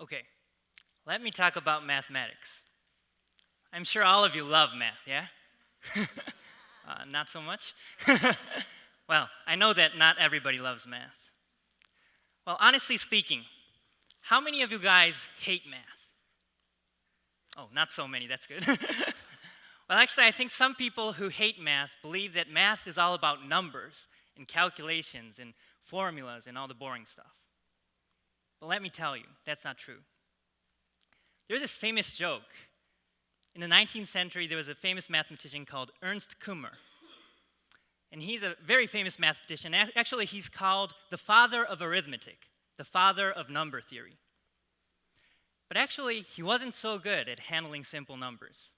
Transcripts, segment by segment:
Okay, let me talk about mathematics. I'm sure all of you love math, yeah? uh, not so much? well, I know that not everybody loves math. Well, honestly speaking, how many of you guys hate math? Oh, not so many, that's good. well, actually, I think some people who hate math believe that math is all about numbers and calculations and formulas and all the boring stuff. But let me tell you, that's not true. There's this famous joke. In the 19th century, there was a famous mathematician called Ernst Kummer. And he's a very famous mathematician. Actually, he's called the father of arithmetic, the father of number theory. But actually, he wasn't so good at handling simple numbers.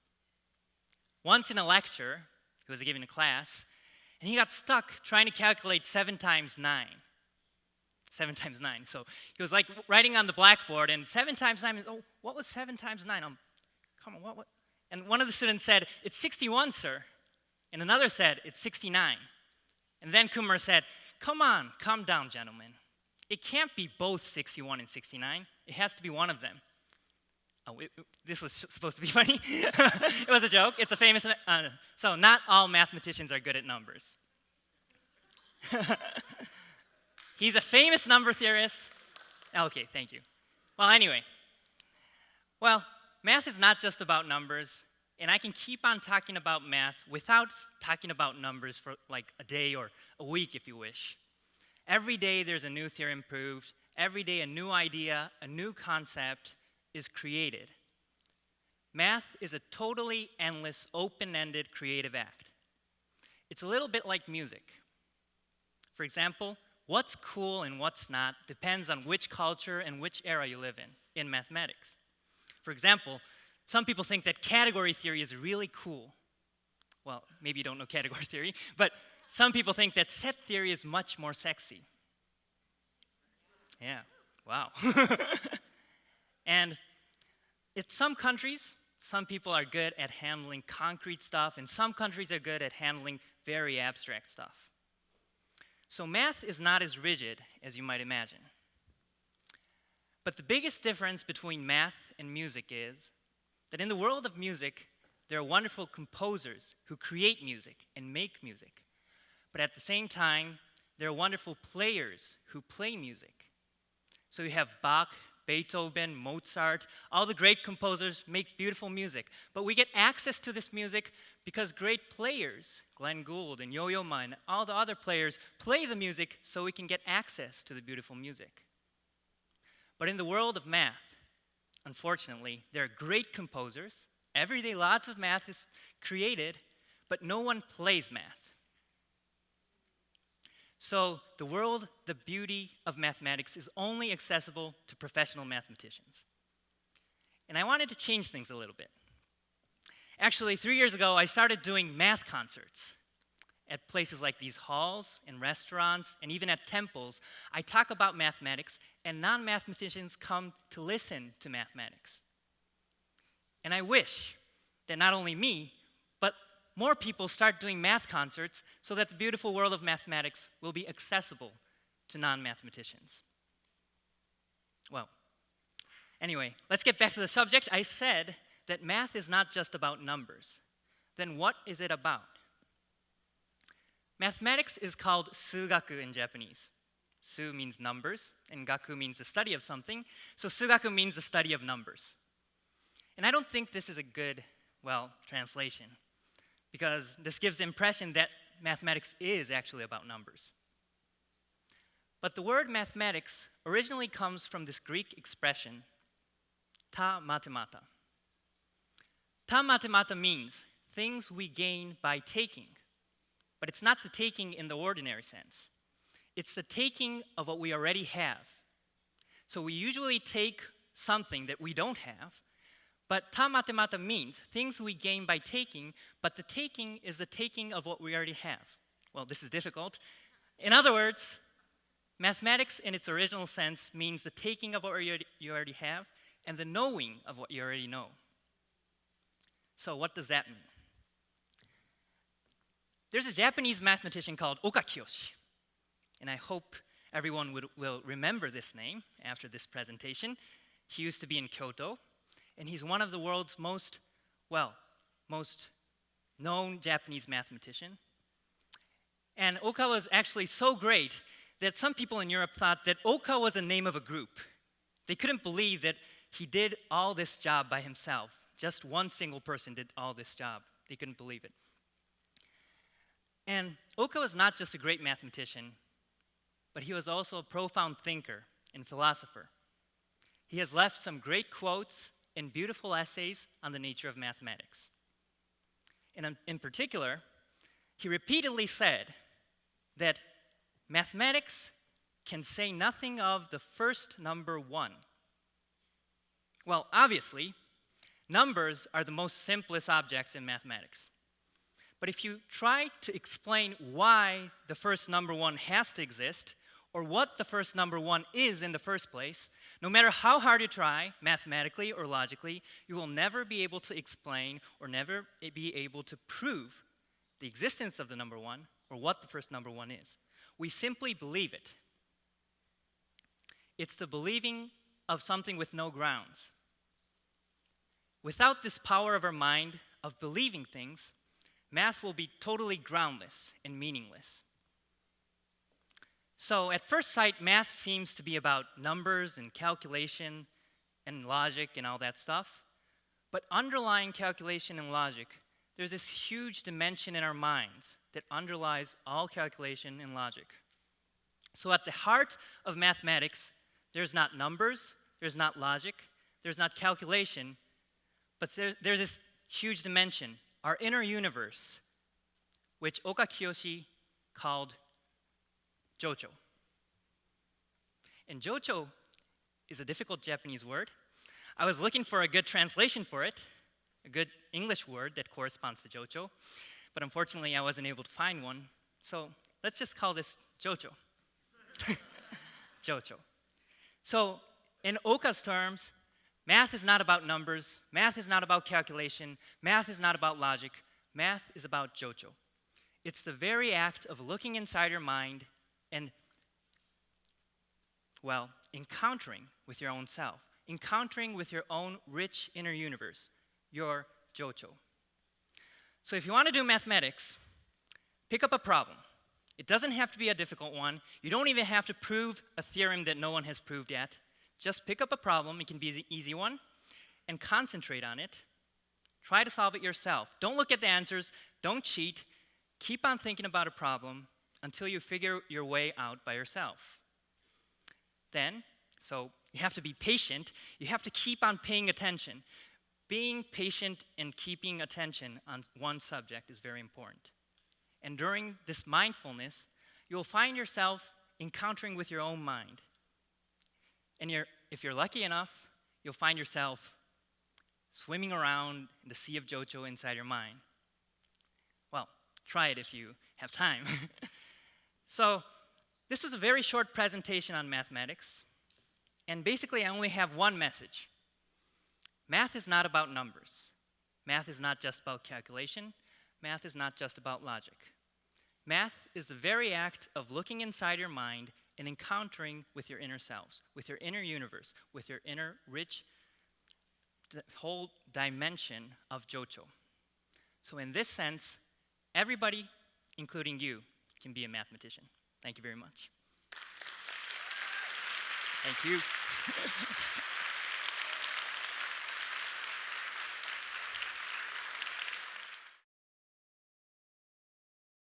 Once in a lecture, he was giving a class, and he got stuck trying to calculate 7 times 9. 7 times 9. So he was like writing on the blackboard, and 7 times 9, oh, what was 7 times 9? Um, come on, what, what? And one of the students said, it's 61, sir. And another said, it's 69. And then Kummer said, come on, calm down, gentlemen. It can't be both 61 and 69. It has to be one of them. Oh, it, this was supposed to be funny. it was a joke. It's a famous, uh, so not all mathematicians are good at numbers. He's a famous number theorist. Okay, thank you. Well, anyway, well, math is not just about numbers, and I can keep on talking about math without talking about numbers for like a day or a week if you wish. Every day there's a new theorem proved, every day a new idea, a new concept is created. Math is a totally endless, open-ended creative act. It's a little bit like music. For example, What's cool and what's not depends on which culture and which era you live in, in mathematics. For example, some people think that category theory is really cool. Well, maybe you don't know category theory, but some people think that set theory is much more sexy. Yeah, wow. and in some countries, some people are good at handling concrete stuff, and some countries are good at handling very abstract stuff. So math is not as rigid as you might imagine. But the biggest difference between math and music is that in the world of music, there are wonderful composers who create music and make music. But at the same time, there are wonderful players who play music. So you have Bach, Beethoven, Mozart, all the great composers make beautiful music. But we get access to this music because great players, Glenn Gould and Yo-Yo Ma and all the other players, play the music so we can get access to the beautiful music. But in the world of math, unfortunately, there are great composers. Every day lots of math is created, but no one plays math. So the world, the beauty of mathematics is only accessible to professional mathematicians. And I wanted to change things a little bit. Actually, three years ago, I started doing math concerts at places like these halls and restaurants and even at temples. I talk about mathematics and non-mathematicians come to listen to mathematics. And I wish that not only me, more people start doing math concerts so that the beautiful world of mathematics will be accessible to non-mathematicians. Well, anyway, let's get back to the subject. I said that math is not just about numbers. Then what is it about? Mathematics is called sugaku in Japanese. Su means numbers, and gaku means the study of something. So sugaku means the study of numbers. And I don't think this is a good, well, translation because this gives the impression that mathematics is actually about numbers. But the word mathematics originally comes from this Greek expression, ta mathemata. Ta mathemata means things we gain by taking, but it's not the taking in the ordinary sense. It's the taking of what we already have. So we usually take something that we don't have but ta mathemata means things we gain by taking, but the taking is the taking of what we already have. Well, this is difficult. In other words, mathematics in its original sense means the taking of what you already have and the knowing of what you already know. So what does that mean? There's a Japanese mathematician called Oka Kiyoshi, and I hope everyone would, will remember this name after this presentation. he used to be in Kyoto, and he's one of the world's most, well, most known Japanese mathematician. And Oka was actually so great that some people in Europe thought that Oka was the name of a group. They couldn't believe that he did all this job by himself. Just one single person did all this job. They couldn't believe it. And Oka was not just a great mathematician, but he was also a profound thinker and philosopher. He has left some great quotes and beautiful essays on the nature of mathematics. And um, in particular, he repeatedly said that mathematics can say nothing of the first number one. Well, obviously, numbers are the most simplest objects in mathematics. But if you try to explain why the first number one has to exist, or what the first number one is in the first place, no matter how hard you try, mathematically or logically, you will never be able to explain or never be able to prove the existence of the number one or what the first number one is. We simply believe it. It's the believing of something with no grounds. Without this power of our mind of believing things, math will be totally groundless and meaningless. So, at first sight, math seems to be about numbers and calculation and logic and all that stuff. But underlying calculation and logic, there's this huge dimension in our minds that underlies all calculation and logic. So, at the heart of mathematics, there's not numbers, there's not logic, there's not calculation, but there, there's this huge dimension, our inner universe, which Oka Kiyoshi called Jocho. And Jocho is a difficult Japanese word. I was looking for a good translation for it, a good English word that corresponds to Jocho, but unfortunately I wasn't able to find one. So let's just call this Jocho. Jocho. So in Oka's terms, math is not about numbers, math is not about calculation, math is not about logic, math is about Jocho. It's the very act of looking inside your mind and, well, encountering with your own self, encountering with your own rich inner universe, your Jocho. So if you want to do mathematics, pick up a problem. It doesn't have to be a difficult one. You don't even have to prove a theorem that no one has proved yet. Just pick up a problem, it can be an easy one, and concentrate on it. Try to solve it yourself. Don't look at the answers, don't cheat. Keep on thinking about a problem until you figure your way out by yourself. Then, so you have to be patient, you have to keep on paying attention. Being patient and keeping attention on one subject is very important. And during this mindfulness, you'll find yourself encountering with your own mind. And you're, if you're lucky enough, you'll find yourself swimming around in the sea of Jocho inside your mind. Well, try it if you have time. so, this was a very short presentation on mathematics. And basically, I only have one message. Math is not about numbers. Math is not just about calculation math is not just about logic. Math is the very act of looking inside your mind and encountering with your inner selves, with your inner universe, with your inner rich whole dimension of Jocho. So, in this sense, everybody, including you, can be a mathematician. Thank you very much. Thank you.